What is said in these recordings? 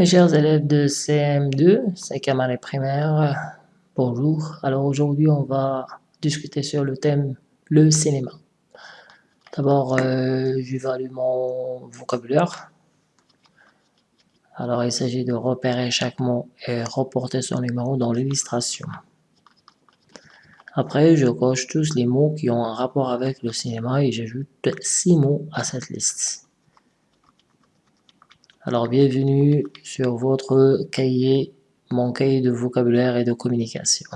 Mes chers élèves de CM2, 5e année primaire, bonjour. Alors aujourd'hui, on va discuter sur le thème le cinéma. D'abord, euh, j'évalue mon vocabulaire. Alors, il s'agit de repérer chaque mot et reporter son numéro dans l'illustration. Après, je coche tous les mots qui ont un rapport avec le cinéma et j'ajoute six mots à cette liste. Alors bienvenue sur votre cahier, mon cahier de vocabulaire et de communication.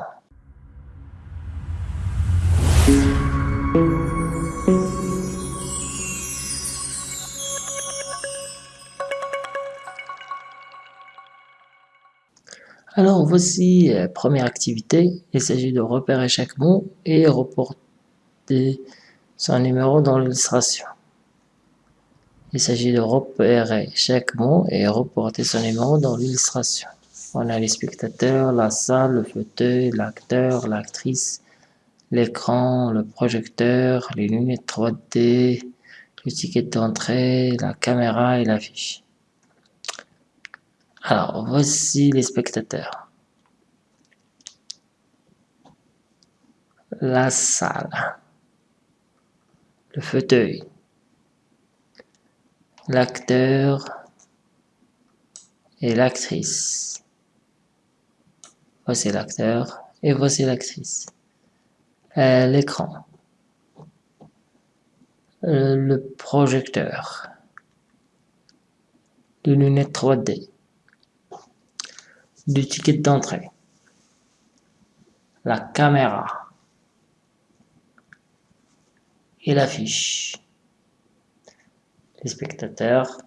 Alors voici la euh, première activité, il s'agit de repérer chaque mot et reporter son numéro dans l'illustration. Il s'agit de repérer chaque mot et reporter son numéro dans l'illustration. On a les spectateurs, la salle, le fauteuil, l'acteur, l'actrice, l'écran, le projecteur, les lunettes 3D, le ticket d'entrée, la caméra et l'affiche. Alors, voici les spectateurs. La salle. Le fauteuil l'acteur et l'actrice. Voici l'acteur et voici l'actrice. Euh, l'écran. Euh, le projecteur. Les lunettes 3D. Du ticket d'entrée. La caméra. Et l'affiche les spectateurs.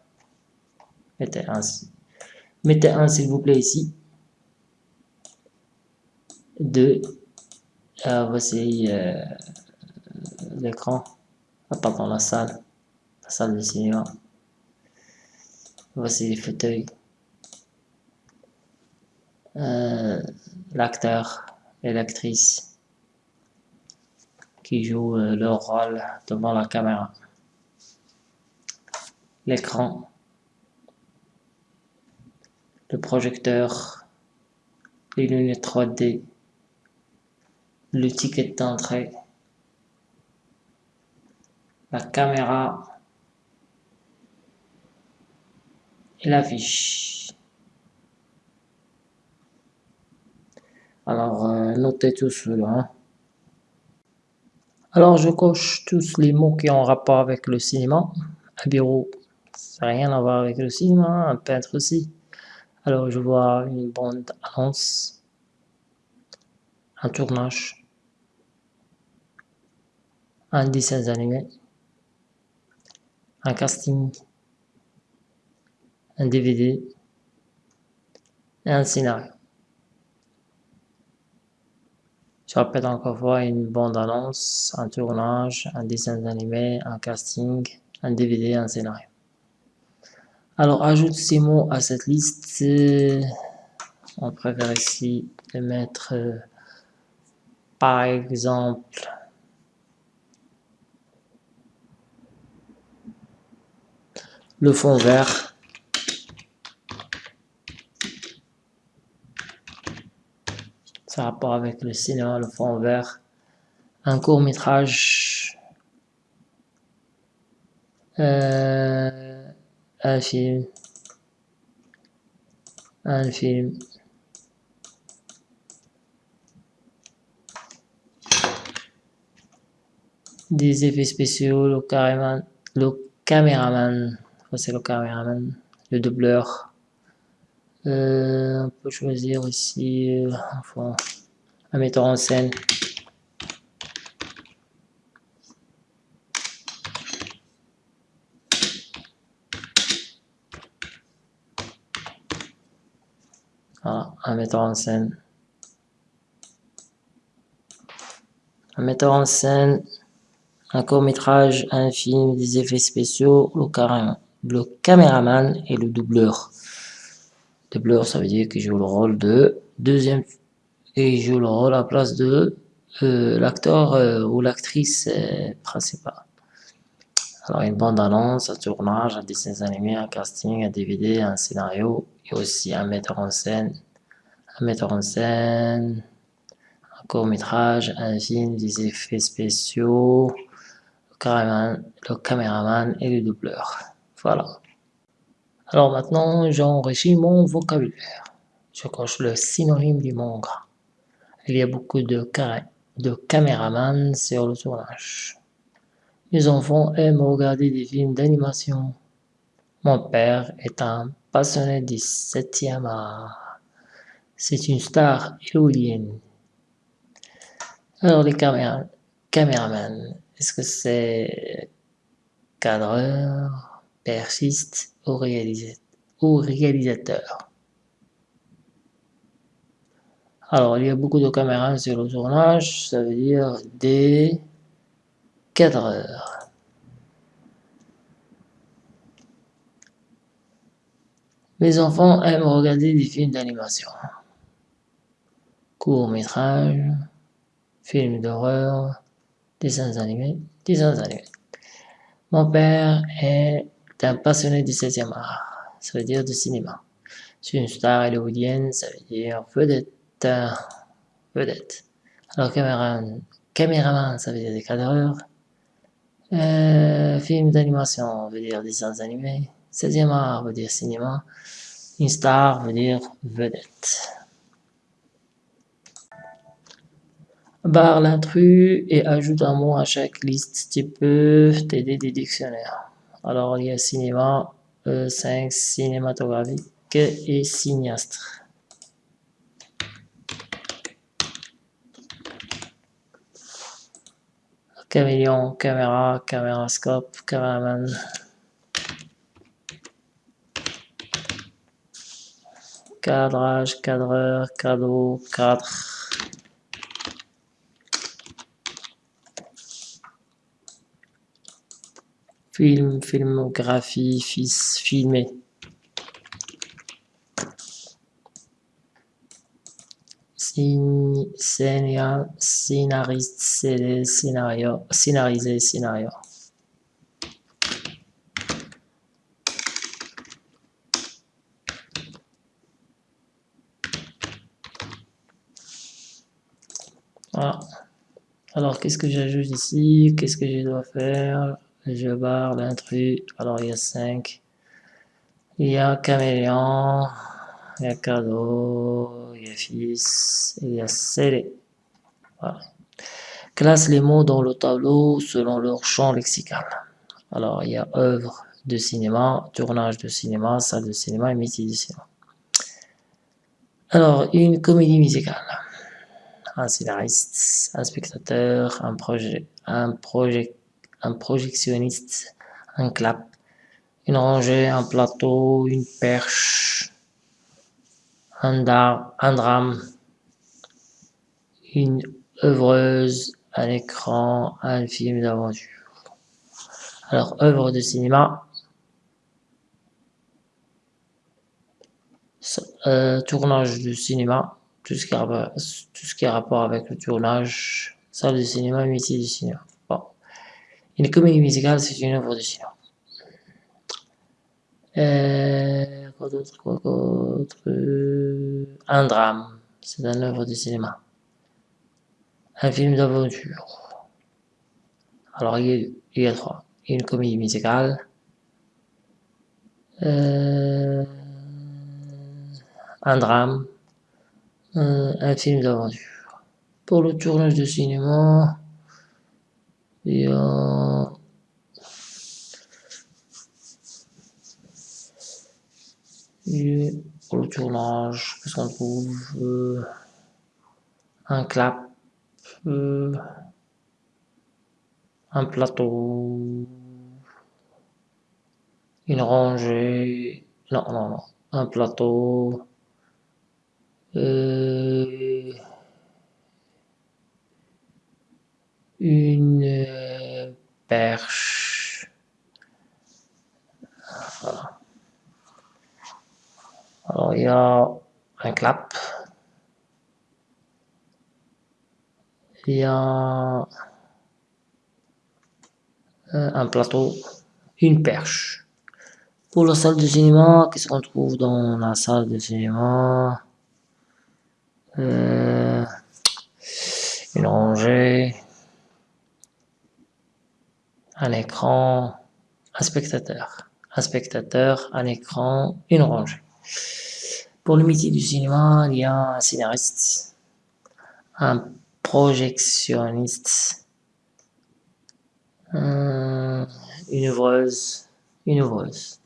Mettez un, s'il vous plaît ici. Deux. Ah, voici euh, l'écran. Ah, pardon, la salle. La salle de cinéma. Voici les fauteuils. Euh, l'acteur et l'actrice qui jouent euh, leur rôle devant la caméra l'écran, le projecteur, les lunettes 3D, le ticket d'entrée, la caméra et l'affiche. Alors, euh, notez tout cela. Hein. Alors, je coche tous les mots qui ont rapport avec le cinéma. Ça n'a rien à voir avec le cinéma, un peintre aussi. Alors je vois une bande annonce, un tournage, un dessin animé, un casting, un DVD et un scénario. Je répète encore fois une bande annonce, un tournage, un dessin animé, un casting, un DVD, un scénario. Alors, ajoute ces mots à cette liste. On préfère ici mettre, euh, par exemple, le fond vert. Ça rapport avec le cinéma, le fond vert. Un court métrage. Euh, un film, un film. Des effets spéciaux, le, caméraman, le caméraman, c'est le caméraman, le doubleur. Euh, on peut choisir aussi euh, enfin, un metteur en scène. Un metteur en scène. Un metteur en scène, un court-métrage, un film, des effets spéciaux, le, le caméraman et le doubleur. Doubleur, ça veut dire qu'il joue le rôle de deuxième, et il joue le rôle à la place de euh, l'acteur euh, ou l'actrice euh, principale. Alors une bande-annonce, un tournage, un dessin animé, un casting, un DVD, un scénario et aussi un metteur en scène, un metteur en scène, un court-métrage, un film, des effets spéciaux, le caméraman, et le doubleur. Voilà. Alors maintenant, j'enrichis mon vocabulaire. Je coche le synonyme du manga. Il y a beaucoup de, de caméramans sur le tournage. Mes enfants aiment regarder des films d'animation. Mon père est un passionné du 7e art. C'est une star éolienne. Alors les caméras, caméramans, est-ce que c'est cadreur, persiste ou, ou réalisateur? Alors, il y a beaucoup de caméras sur le tournage, ça veut dire des cadreurs. Mes enfants aiment regarder des films d'animation. Court-métrage, films d'horreur, dessins animés, dessins animés. Mon père est un passionné du 16e art, ça veut dire du cinéma. C'est une star hollywoodienne, ça veut dire vedette vedette. Alors caméraman, caméraman ça veut dire des cadreurs. Euh, film d'animation veut dire dessins animés. 16e art veut dire cinéma. Une star veut dire vedette. Barre l'intrus et ajoute un mot à chaque liste qui peut t'aider des dictionnaires. Alors il y a cinéma, E5, cinématographique et cinéaste. Caméléon, caméra, camérascope, caméraman. Cadrage, cadreur, cadeau, cadre. Film, filmographie, fils, filmé. scénariste, scénario, scénarisé, scénario. Alors, qu'est-ce que j'ajoute ici? Qu'est-ce que je dois faire? Je barre l'intrus. Alors, il y a 5. Il y a caméléon. Il y a cadeau. Il y a fils. Il y a scellé. Classe les mots dans le tableau selon leur champ lexical. Alors, il y a œuvre de cinéma, tournage de cinéma, salle de cinéma et métier de cinéma. Alors, une comédie musicale. Un scénariste, un spectateur, un, projet, un, projectionniste, un clap, une rangée, un plateau, une perche, un, un drame, une œuvreuse, un écran, un film d'aventure. Alors, œuvre de cinéma, euh, tournage de cinéma, tout ce, qui a, tout ce qui a rapport avec le tournage, salle de cinéma, métier du cinéma. Une comédie musicale, c'est une œuvre de cinéma. Euh, quoi d'autre, d'autre Un drame, c'est une œuvre de cinéma un film d'aventure. Alors, il y, a, trois. une comédie musicale, euh, un drame, un, film d'aventure. Pour le tournage de cinéma, il y a pour le tournage, qu'est-ce qu'on trouve euh, Un clap, euh, un plateau, une rangée, non, non, non, un plateau, euh, une euh, perche, voilà. Alors il y a un clap, il y a un plateau, une perche. Pour la salle de cinéma, qu'est-ce qu'on trouve dans la salle de cinéma? Euh, Une rangée, un écran, un spectateur. Un spectateur, un écran, une rangée. Pour le métier du cinéma, il y a un scénariste, un projectionniste, une ouvreuse, une ouvreuse,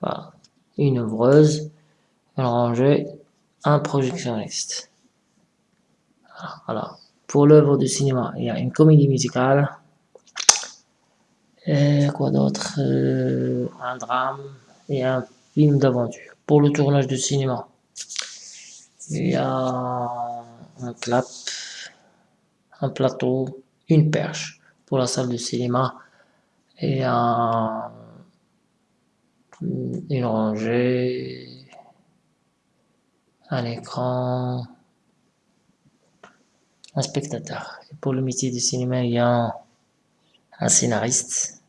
voilà, une ouvreuse, une rangée, un projectionniste. Pour l'œuvre de cinéma, il y a une comédie musicale, et quoi d'autre? Euh, Un drame et un film d'aventure. Pour le tournage de cinéma, il y a un clap, un plateau, une perche pour la salle de cinéma et un, une rangée, un écran, un spectateur. Et pour le métier du cinéma, il y a un scénariste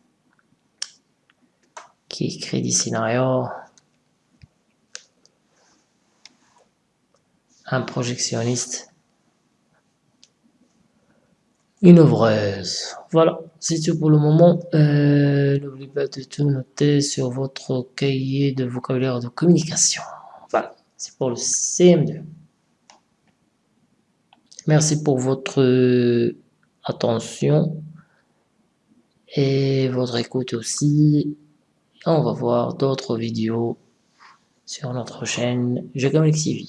qui écrit des scénarios, un projectionniste, une ouvreuse. Voilà, c'est tout pour le moment. Euh, n'oubliez pas de tout noter sur votre cahier de vocabulaire de communication. Voilà, c'est pour le CM2. Merci pour votre attention et votre écoute aussi. On va voir d'autres vidéos sur notre chaîne Je TV.